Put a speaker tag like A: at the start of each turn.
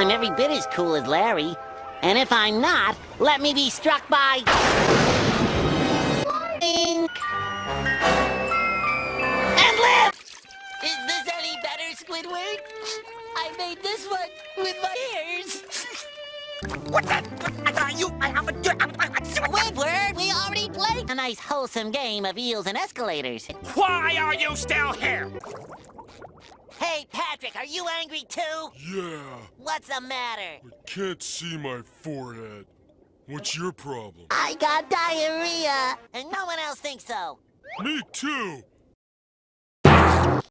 A: I'm every bit as cool as Larry. And if I'm not, let me be struck by... Ink. And live! Is this any better, Squidward? I made this one with my ears.
B: What the? I thought you. I have a.
A: Squidward, we already played a nice wholesome game of eels and escalators.
B: Why are you still here?
A: Hey, Patrick, are you angry too?
C: Yeah,
A: What's the matter?
C: I can't see my forehead. What's your problem?
A: I got diarrhea, and no one else thinks so.
C: Me too!